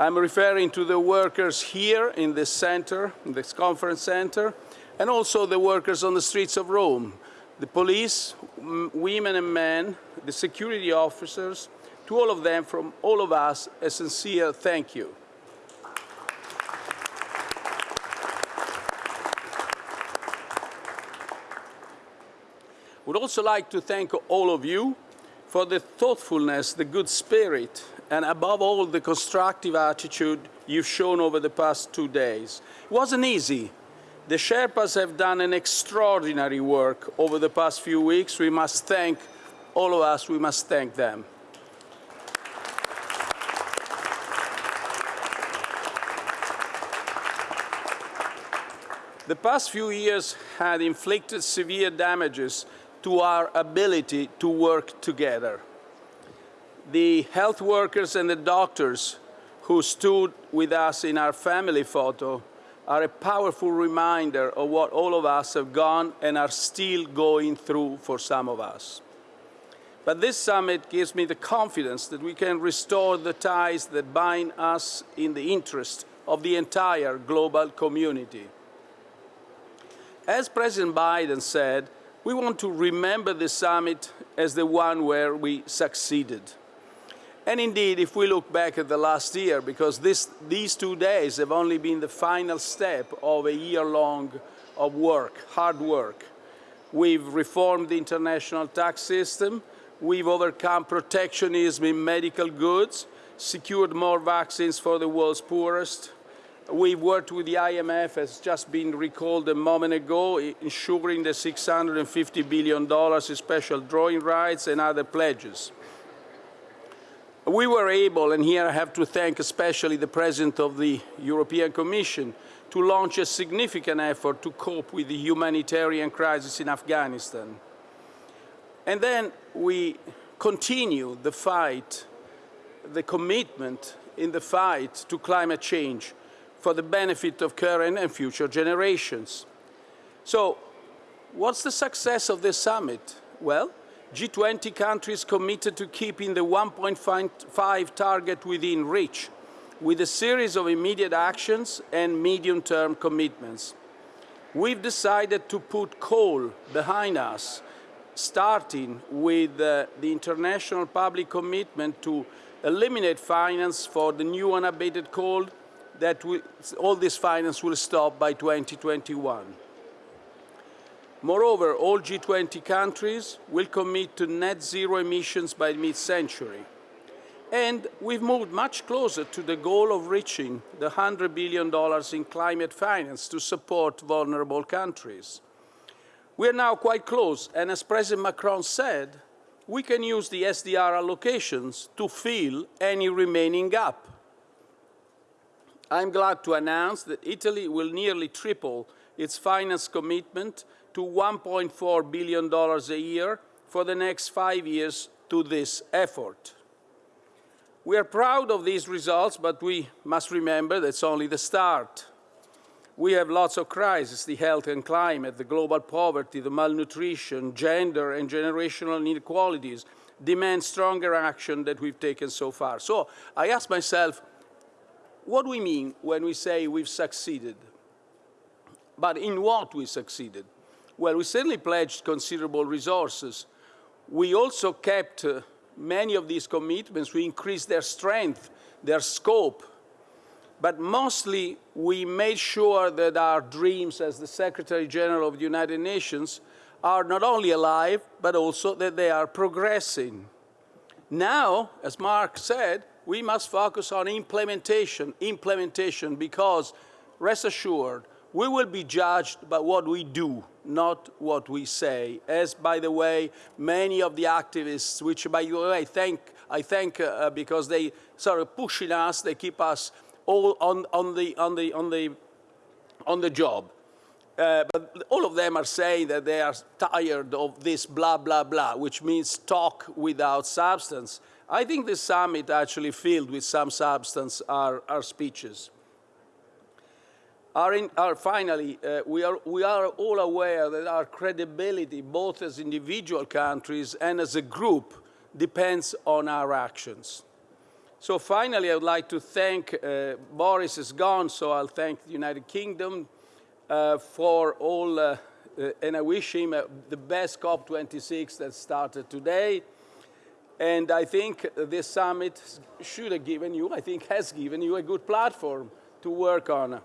I'm referring to the workers here in this center, in this conference center, and also the workers on the streets of Rome, the police, women and men, the security officers, to all of them, from all of us, a sincere thank you. Would also like to thank all of you for the thoughtfulness, the good spirit, and above all, the constructive attitude you've shown over the past two days. It wasn't easy. The Sherpas have done an extraordinary work over the past few weeks. We must thank, all of us, we must thank them. The past few years had inflicted severe damages to our ability to work together. The health workers and the doctors who stood with us in our family photo are a powerful reminder of what all of us have gone and are still going through for some of us. But this summit gives me the confidence that we can restore the ties that bind us in the interest of the entire global community. As President Biden said, we want to remember the summit as the one where we succeeded. And indeed, if we look back at the last year, because this, these two days have only been the final step of a year-long of work, hard work. We've reformed the international tax system, we've overcome protectionism in medical goods, secured more vaccines for the world's poorest, We've worked with the IMF, as just been recalled a moment ago, ensuring the $650 billion in special drawing rights and other pledges. We were able, and here I have to thank especially the President of the European Commission, to launch a significant effort to cope with the humanitarian crisis in Afghanistan. And then we continue the fight, the commitment in the fight to climate change for the benefit of current and future generations. So what's the success of this summit? Well, G20 countries committed to keeping the 1.5 target within reach with a series of immediate actions and medium-term commitments. We've decided to put coal behind us, starting with uh, the international public commitment to eliminate finance for the new unabated coal that all this finance will stop by 2021. Moreover, all G20 countries will commit to net zero emissions by mid-century. And we've moved much closer to the goal of reaching the $100 billion in climate finance to support vulnerable countries. We're now quite close, and as President Macron said, we can use the SDR allocations to fill any remaining gap. I'm glad to announce that Italy will nearly triple its finance commitment to $1.4 billion a year for the next five years to this effort. We are proud of these results, but we must remember that's only the start. We have lots of crises, the health and climate, the global poverty, the malnutrition, gender and generational inequalities demand stronger action than we've taken so far. So I ask myself, what do we mean when we say we've succeeded? But in what we succeeded? Well, we certainly pledged considerable resources. We also kept uh, many of these commitments. We increased their strength, their scope. But mostly, we made sure that our dreams as the Secretary General of the United Nations are not only alive, but also that they are progressing. Now, as Mark said, we must focus on implementation, implementation, because rest assured, we will be judged by what we do, not what we say. As, by the way, many of the activists, which, by the way, I thank, I thank uh, because they sort of pushing us, they keep us all on, on, the, on, the, on, the, on the job. Uh, but all of them are saying that they are tired of this blah, blah, blah, which means talk without substance. I think this summit actually filled with some substance our, our speeches. Our in, our, finally, uh, we, are, we are all aware that our credibility, both as individual countries and as a group, depends on our actions. So finally, I would like to thank, uh, Boris is gone, so I'll thank the United Kingdom uh, for all, uh, uh and I wish him uh, the best COP26 that started today. And I think this summit should have given you, I think has given you a good platform to work on.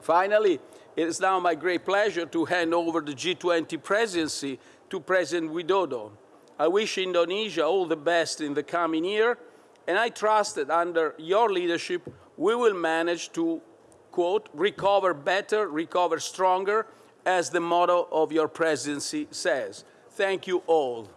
Finally, it is now my great pleasure to hand over the G20 presidency to President Widodo. I wish Indonesia all the best in the coming year and I trust that under your leadership, we will manage to, quote, recover better, recover stronger, as the motto of your presidency says. Thank you all.